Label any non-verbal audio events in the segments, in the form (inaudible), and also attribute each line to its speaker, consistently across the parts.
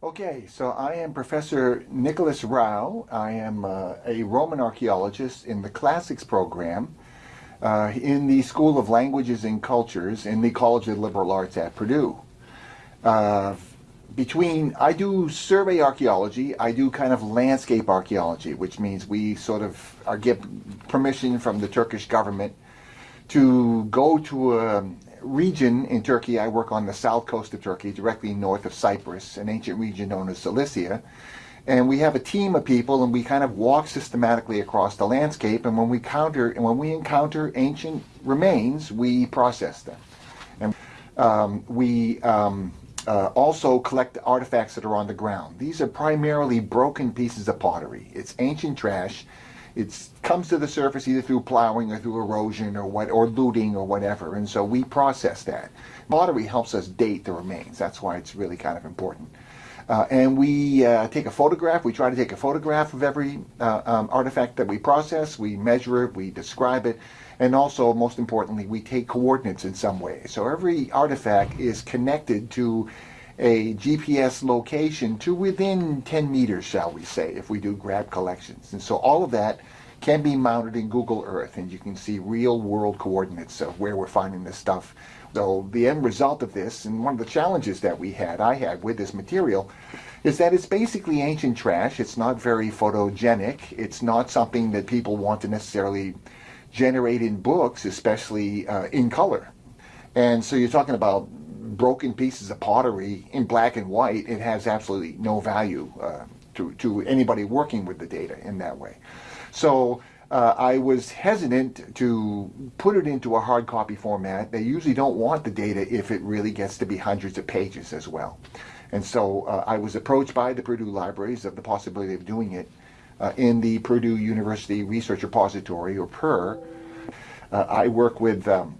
Speaker 1: Okay, so I am Professor Nicholas Rauh. I am uh, a Roman archaeologist in the Classics program uh, in the School of Languages and Cultures in the College of Liberal Arts at Purdue. Uh, between, I do survey archaeology, I do kind of landscape archaeology, which means we sort of are get permission from the Turkish government to go to a, region in Turkey, I work on the south coast of Turkey, directly north of Cyprus, an ancient region known as Cilicia. And we have a team of people and we kind of walk systematically across the landscape and when we counter and when we encounter ancient remains, we process them. And um, we um, uh, also collect artifacts that are on the ground. These are primarily broken pieces of pottery. It's ancient trash it comes to the surface either through plowing or through erosion or what or looting or whatever. And so we process that. Pottery helps us date the remains. That's why it's really kind of important. Uh, and we uh, take a photograph. We try to take a photograph of every uh, um, artifact that we process. We measure it. We describe it. And also most importantly we take coordinates in some way. So every artifact is connected to a GPS location to within 10 meters, shall we say, if we do grab collections. And so all of that can be mounted in Google Earth, and you can see real world coordinates of where we're finding this stuff. So the end result of this, and one of the challenges that we had, I had with this material, is that it's basically ancient trash. It's not very photogenic. It's not something that people want to necessarily generate in books, especially uh, in color. And so you're talking about broken pieces of pottery in black and white, it has absolutely no value uh, to, to anybody working with the data in that way. So uh, I was hesitant to put it into a hard copy format. They usually don't want the data if it really gets to be hundreds of pages as well. And so uh, I was approached by the Purdue Libraries of the possibility of doing it uh, in the Purdue University Research Repository, or PURR. Uh, I work with um,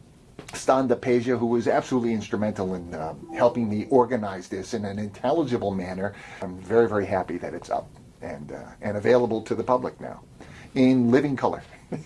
Speaker 1: Stan DePasia, who was absolutely instrumental in uh, helping me organize this in an intelligible manner. I'm very, very happy that it's up and, uh, and available to the public now in living color. (laughs)